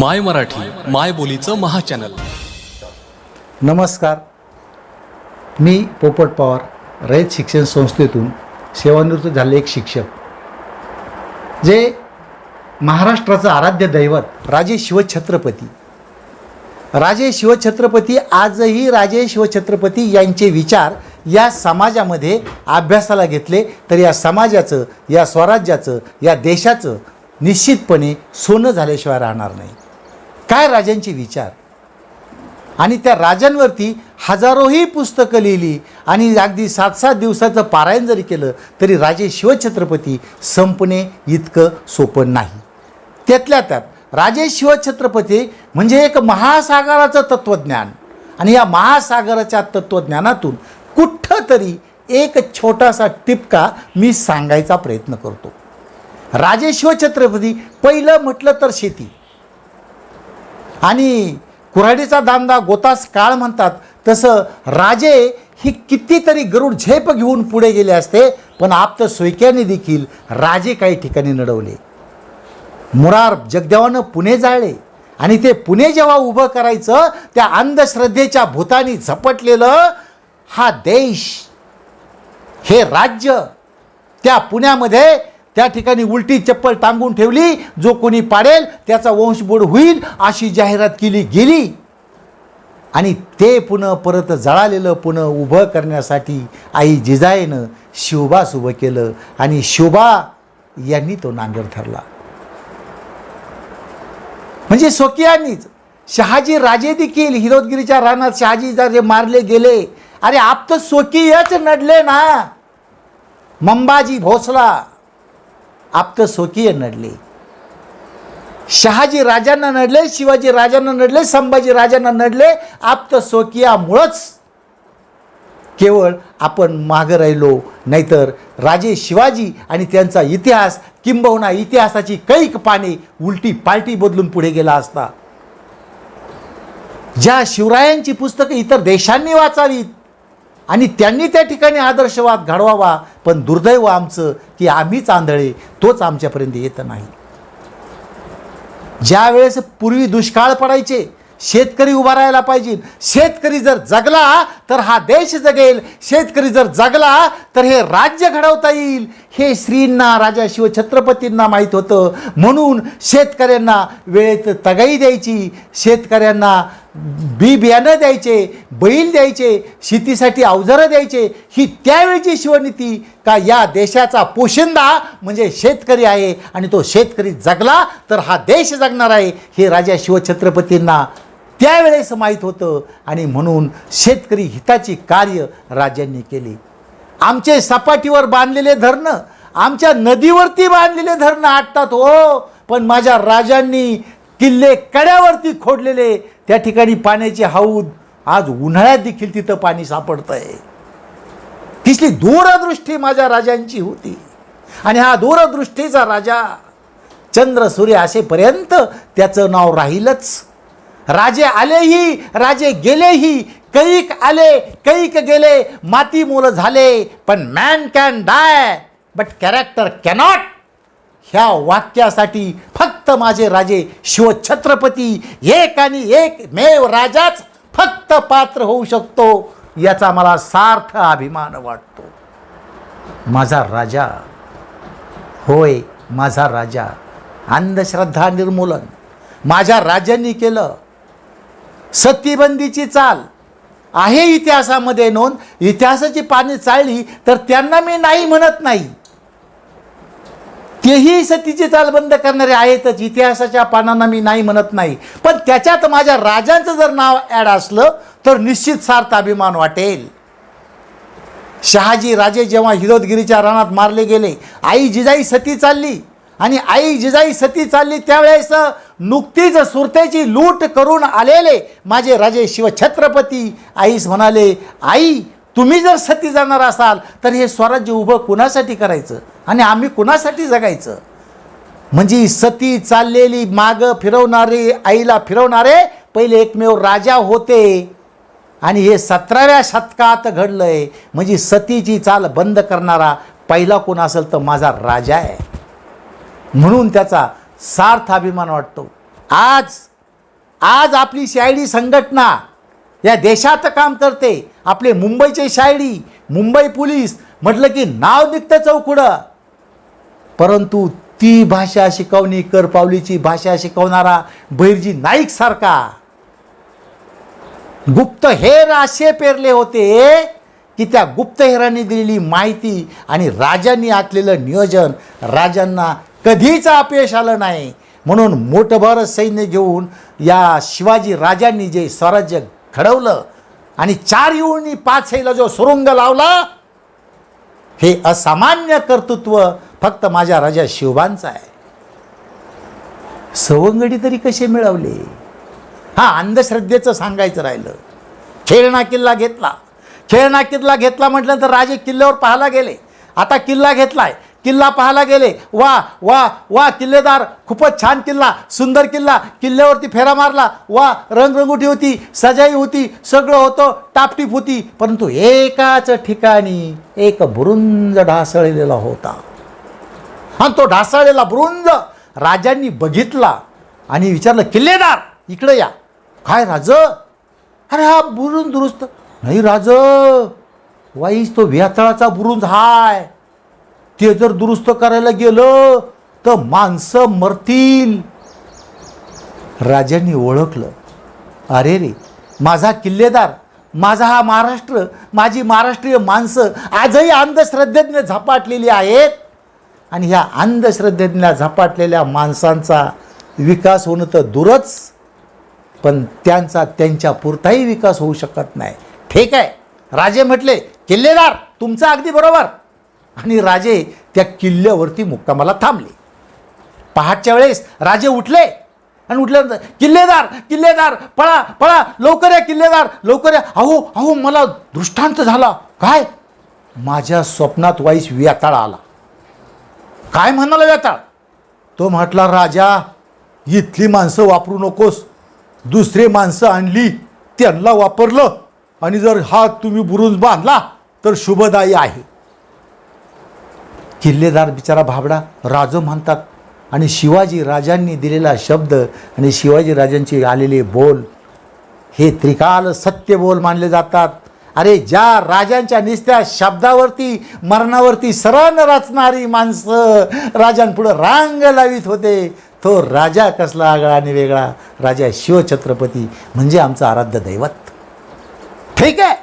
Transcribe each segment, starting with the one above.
माय मराठी माय बोलीचं महाचॅनल. नमस्कार. मी पोपट पवार रयत शिक्षण संस्थेतून सेवानिवृत्त झाले एक शिक्षक. जे महाराष्ट्राचं आराध्य दैवत राजे शिवछत्रपती. राजे शिवछत्रपती आजही राजे शिवछत्रपती यांचे विचार या समाजामध्ये अभ्यासाला घेतले तर या समाजाचं या स्वराज्याचं या देशाचं निश्चितपणे सोनं झाल्याशिवाय राहणार नाही. काय राजांचे विचार? आणि त्या राजांवरती हजारोही पुस्तकं लिहिली आणि अगदी सात सात दिवसाचं पारायण जरी केलं तरी राजे शिवछत्रपती संपणे इतकं सोपं नाही. त्यातल्या त्यात राजे शिवछत्रपती म्हणजे एक महासागराचं तत्त्वज्ञान. आणि या महासागराच्या तत्त्वज्ञानातून कुठं तरी एक छोटासा टिपका मी सांगायचा प्रयत्न करतो. राजे शिवछत्रपती पहिलं म्हटलं तर शेती. आणि कुऱ्हाडीचा दांदा गोतास काळ म्हणतात. तसं राजे ही कितीतरी गरुड झेप घेऊन पुढे गेले असते पण आप्त सोयक्याने देखील राजे काही ठिकाणी नडवले. मुरार जगदेवानं पुणे जाळले आणि ते पुणे जेव्हा उभं करायचं त्या अंधश्रद्धेच्या भूतानी झपटलेलं हा देश हे राज्य त्या पुण्यामध्ये त्या ठिकाणी उलटी चप्पल टांगून ठेवली जो कोणी पाडेल त्याचा वंशबोड होईल अशी जाहिरात केली गेली. आणि ते पुन्हा परत जळालेलं पुन्हा उभं करण्यासाठी आई जिजाईनं शिवबास उभं केलं आणि शिवबा यांनी तो नांगर ठरला म्हणजे स्वकीयांनीच शहाजी राजे देखील हिरोदगिरीच्या रानात शहाजी जे मारले गेले अरे आप तर स्वकीयच नडले ना. मंबाजी भोसला. आप स्वकीय नडले। शहाजी राजांना नडले शिवाजी राजांना नडले संभाजी राजांना नडले आप्त स्वकीयामुळंच केवळ आपण मागं राहिलो नाहीतर राजे शिवाजी आणि त्यांचा इतिहास किंबहुना इतिहासाची कैक पाने उलटी पालटी बदलून पुढे गेला असता. ज्या शिवरायांची पुस्तकं इतर देशांनी वाचावीत आणि त्यांनी त्या ठिकाणी आदर्शवाद घडवावा पण दुर्दैव आमचं की आम्हीच आंधळे तोच आमच्यापर्यंत येत नाही. ज्या वेळेस पूर्वी दुष्काळ पडायचे शेतकरी उभा राहायला पाहिजे शेतकरी जर जगला तर हा देश जगेल. शेतकरी जर जगला तर हे राज्य घडवता येईल. हे श्रींना राजा शिवछत्रपतींना माहीत होतं. म्हणून शेतकऱ्यांना वेळेत तगाई द्यायची. शेतकऱ्यांना बी बियाणं द्यायचे बैल द्यायचे शेतीसाठी अवजारं द्यायचे. ही त्यावेळची शिवनीती का या देशाचा पोशिंदा म्हणजे शेतकरी आहे आणि तो शेतकरी जगला तर हा देश जगणार आहे. हे राजा शिवछत्रपतींना त्यावेळेस माहीत होतं आणि म्हणून शेतकरी हिताची कार्य राजांनी केली. आमचे सपाटीवर बांधलेले धरणं आमच्या नदीवरती बांधलेले धरणं आटतात हो पण माझ्या राजांनी किल्ले कड्यावरती खोडलेले त्या ठिकाणी पाण्याचे हौद आज उन्हाळ्यात देखील तिथं पाणी सापडतं आहे तिथली दूरदृष्टी माझ्या राजांची होती. आणि हा दूरदृष्टीचा राजा चंद्र सूर्य असेपर्यंत त्याचं नाव राहीलच. राजे आलेही राजे गेलेही कैक आले कैक गेले माती मुलं झाले पण man can die but character cannot ह्या वाक्यासाठी फक्त माझे राजे शिवछत्रपती एक आणि एक मेव राजाच फक्त पात्र होऊ शकतो याचा मला सार्थ अभिमान वाटतो. माझा राजा होय माझा राजा अंधश्रद्धा निर्मूलन. माझ्या राजांनी केलं सतीबंदीची चाल आहे इतिहासामध्ये नोंद. इतिहासाची पाने चाळली तर त्यांना मी नाही म्हणत नाही. तेही सतीची चाल बंद करणारे आहेतच. इतिहासाच्या पानांना मी नाही म्हणत नाही. पण त्याच्यात माझ्या राजांचं जर नाव ॲड असलं तर निश्चित सार्थ अभिमान वाटेल. शहाजी राजे जेव्हा हिरोदगिरीच्या रानात मारले गेले आई जिजाई सती चालली. आणि आई जिजाई सती चालली त्यावेळेस नुकतीच सुरतेची लूट करून आलेले माझे राजे शिवछत्रपती. आईस म्हणाले आई तुम्ही जर सती जाणार असाल तर हे स्वराज्य उभं कुणासाठी करायचं? आणि आम्ही कुणासाठी जगायचं? म्हणजे सती चाललेली मागं फिरवणारे आईला फिरवणारे पहिले एकमेव राजा होते. आणि हे सतराव्या शतकात घडलं आहे म्हणजे सतीची चाल बंद करणारा पहिला कोण असेल तर माझा राजा आहे. म्हणून त्याचा सार्थ अभिमान वाटतो. आज आज आपली शायडी संघटना या देशात काम करते. आपले मुंबईचे शायडी मुंबई पोलीस म्हटलं की नाव निघतं चौकुडं परंतु ती भाषा शिकवणी करपावलीची भाषा शिकवणारा बैरजी नाईक सारखा. गुप्तहेर असे पेरले होते की त्या गुप्तहेरांनी दिलेली माहिती आणि राजांनी आखलेलं नियोजन राजांना कधीच अपयश आलं नाही. म्हणून मोठभर सैन्य घेऊन या शिवाजी राजांनी जे स्वराज्य घडवलं आणि चार येऊन पाच सैला जो सुरुंग लावला हे असामान्य कर्तृत्व फक्त माझ्या राजा शिवबांचं आहे. सवंगडी तरी कसे मिळवले? हा अंधश्रद्धेचं सांगायचं राहिलं. खेळणा किल्ला घेतला. खेळणा किल्ला घेतला म्हटलं तर राजे किल्ल्यावर पाहायला गेले. आता किल्ला घेतलाय. किल्ला पाहायला गेले. वा वा वा किल्लेदार खूपच छान किल्ला सुंदर किल्ला. किल्ल्यावरती फेरा मारला. वा रंगरंगोटी होती सजाई होती सगळं होतं टापटीप होती. परंतु एकाच ठिकाणी एक बुरुंज ढासळलेला होता. आणि तो ढासळलेला बुरुंज राजांनी बघितला आणि विचारलं किल्लेदार इकडे या. काय राज? अरे हा बुरुंज दुरुस्त. नाही राज वाईस तो व्यातळाचा बुरुंज हाय. ते जर दुरुस्त करायला गेलं तर माणसं मरतील. राजांनी ओळखलं. अरे रे माझा किल्लेदार माझा हा महाराष्ट्र माझी महाराष्ट्रीय माणसं आजही अंधश्रद्धेने झपाटलेली आहेत. आणि ह्या अंधश्रद्धेतल्या झपाटलेल्या माणसांचा विकास होणं तर दूरच पण त्यांचा त्यांच्या पुरताही विकास होऊ शकत नाही. ठीक आहे. राजे म्हटले किल्लेदार तुमचं अगदी बरोबर. आणि राजे त्या किल्ल्यावरती मुक्कामाला थांबले. पहाटच्या वेळेस राजे उठले आणि उठल्यानंतर किल्लेदार किल्लेदार पळा पळा लवकर या किल्लेदार लवकर या. अहो अहो मला दृष्टांत झाला. काय? माझ्या स्वप्नात वाईस व्याताळ आला. काय म्हणाला व्याताळ? तो म्हटला राजा इथली माणसं वापरू नकोस. दुसरी माणसं आणली त्यांना वापरलं. आणि जर हा तुम्ही बुरुज बांधला तर शुभदायी आहे. किल्लेदार बिचारा भाबडा राजो म्हणतात. आणि शिवाजी राजांनी दिलेला शब्द आणि शिवाजी राजांचे आलेले बोल हे त्रिकाल सत्य बोल मानले जातात. अरे ज्या राजांच्या निस्त्या शब्दावरती मरणावरती सरण रचणारी माणसं राजांपुढं रांग लावित होते तो राजा कसला आगळा आणि वेगळा? राजा शिवछत्रपती म्हणजे आमचं आराध्य दैवत. ठीक आहे.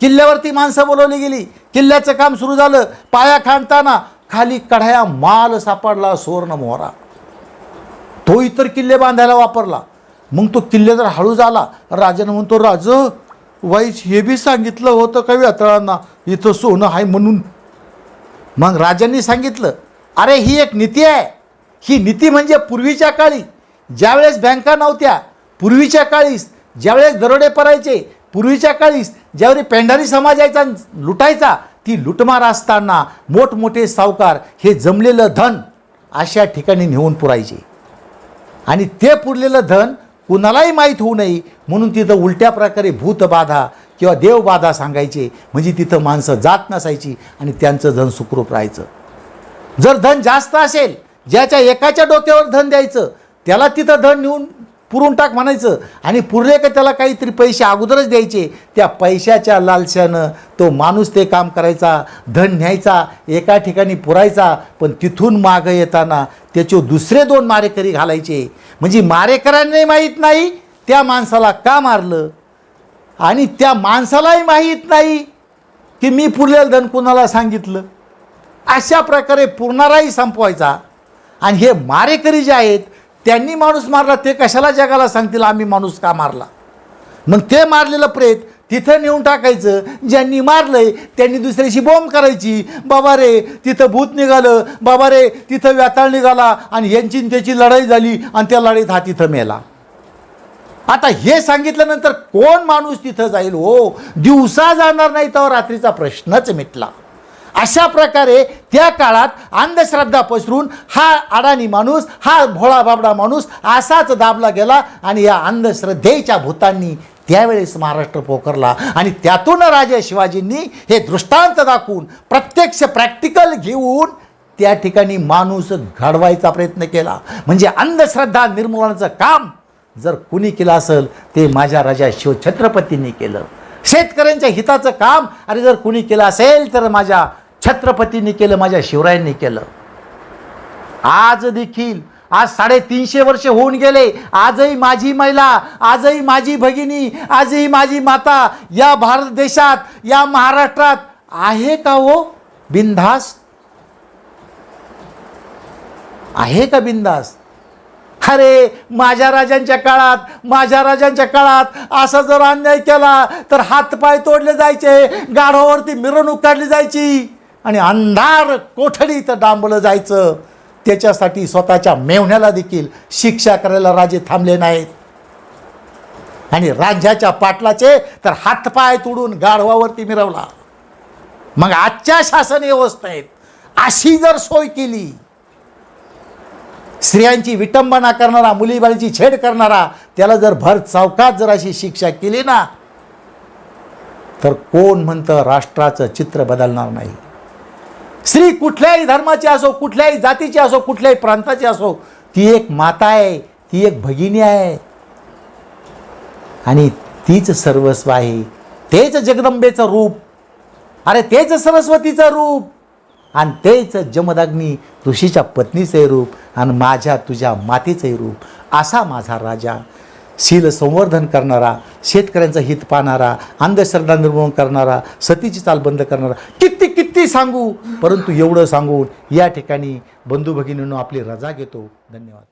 किल्ल्यावरती माणसं बोलवली गेली. किल्ल्याचं काम सुरू झालं. पाया खांडताना खाली कढाया माल सापडला सुवर्ण मोहरा. तो इतर किल्ले बांधायला वापरला. मग तो किल्ले जर हळू झाला राजानं म्हणतो राज वाईस हे बी सांगितलं होतं का व्यातळांना इथं सोनं आहे म्हणून. मग राजांनी सांगितलं अरे ही एक नीती आहे. ही नीती म्हणजे पूर्वीच्या काळी ज्यावेळेस बँका नव्हत्या पूर्वीच्या काळीस ज्यावेळेस दरोडे पडायचे पूर्वीच्या काळीस ज्यावेळी पेंढारी समाज यायचा लुटायचा ती लुटमार असताना मोठमोठे सावकार हे जमलेलं धन अशा ठिकाणी नेऊन पुरायचे. आणि ते पुरलेलं धन कुणालाही माहीत होऊ नये म्हणून तिथं उलट्या प्रकारे भूतबाधा किंवा देवबाधा सांगायचे. म्हणजे तिथं माणसं जात नसायची आणि त्यांचं धन सुखरूप राहायचं. जर धन जास्त असेल ज्याच्या एकाच्या डोक्यावर धन द्यायचं त्याला तिथं धन नेऊन पुरून टाक म्हणायचं. आणि पुरले का त्याला काहीतरी पैसे अगोदरच द्यायचे? त्या पैशाच्या लालशानं तो माणूस ते काम करायचा धन न्यायचा एका ठिकाणी पुरायचा पण तिथून मागं येताना त्याचे दुसरे दोन मारेकरी घालायचे. म्हणजे मारेकऱ्यांनाही माहीत नाही त्या माणसाला का मारलं? आणि त्या माणसालाही माहीत नाही की मी पुरलेलं धन कुणाला सांगितलं? अशा प्रकारे पुरणाराही संपवायचा. आणि हे मारेकरी जे आहेत त्यांनी माणूस मारला ते कशाला जगाला सांगतील आम्ही माणूस का मारला? मग ते मारलेलं प्रेत तिथं नेऊन टाकायचं ज्यांनी मारलंय त्यांनी दुसऱ्याशी बॉम्ब करायची. बाबा रे तिथं भूत निघालं बाबा रे तिथं व्याताळ निघाला आणि यांची त्याची लढाई झाली आणि त्या लढाईत हा तिथं मेला. आता हे सांगितल्यानंतर कोण माणूस तिथं जाईल? हो दिवसा जाणार नाही तर रात्रीचा प्रश्नच मिटला. अशा प्रकारे त्या काळात अंधश्रद्धा पसरून हा अडाणी माणूस हा भोळा बाबडा माणूस असाच दाबला गेला आणि या अंधश्रद्धेच्या भूतांनी त्यावेळेस महाराष्ट्र पोखरला. आणि त्यातून राजे शिवाजींनी हे दृष्टांत दाखवून प्रत्यक्ष प्रॅक्टिकल घेऊन त्या ठिकाणी माणूस घडवायचा प्रयत्न केला. म्हणजे अंधश्रद्धा निर्मूलनाचं काम जर कुणी केलं असेल ते माझ्या राजा शिवछत्रपतींनी केलं. शेतकऱ्यांच्या हिताचं काम अरे जर कुणी केलं असेल तर माझ्या छत्रपतींनी केलं माझ्या शिवरायांनी केलं. आज देखील आज साडेतीनशे वर्ष होऊन गेले आजही माझी महिला आजही माझी भगिनी आजही माझी माता या भारत देशात या महाराष्ट्रात आहे का हो बिनधास आहे का बिंदास अरे माझ्या राजांच्या काळात माझ्या राजांच्या काळात असा जर अन्याय केला तर हातपाय तोडले जायचे गाढवावरती मिरवणूक काढली जायची. आणि अंधार कोठडीत डांबलं जायचं त्याच्यासाठी स्वतःच्या मेवण्याला देखील शिक्षा करायला राजे थांबले नाहीत. आणि राज्याच्या पाटलाचे तर हातपाय तोडून गाढवावरती मिरवला. मग आजच्या शासन व्यवस्थेत अशी जर सोय केली स्त्रियांची विटंबना करणारा मुलीबाळीची छेड करणारा त्याला जर भर चौकात जर अशी शिक्षा केली ना तर कोण म्हणतं राष्ट्राचं चित्र बदलणार नाही? स्त्री कुठल्याही धर्माची असो कुठल्याही जातीची असो कुठल्याही प्रांताची असो ती एक माता आहे ती एक भगिनी आहे. आणि तीच सर्वस्व आहे. तेच जगदंबेचं रूप. अरे तेच सरस्वतीचं रूप. आणि तेच जमदाग्नी ऋषीच्या पत्नीचे रूप आणि माझ्या तुझ्या मातेचंही रूप. असा माझा राजा. शील संवर्धन करणारा शेतकऱ्यांचं हित पाहणारा अंधश्रद्धा निर्मूलन करणारा सतीची चाल बंद करणारा किती किती सांगू? परंतु एवढं सांगून या ठिकाणी बंधू भगिनींनो आपली रजा घेतो. धन्यवाद.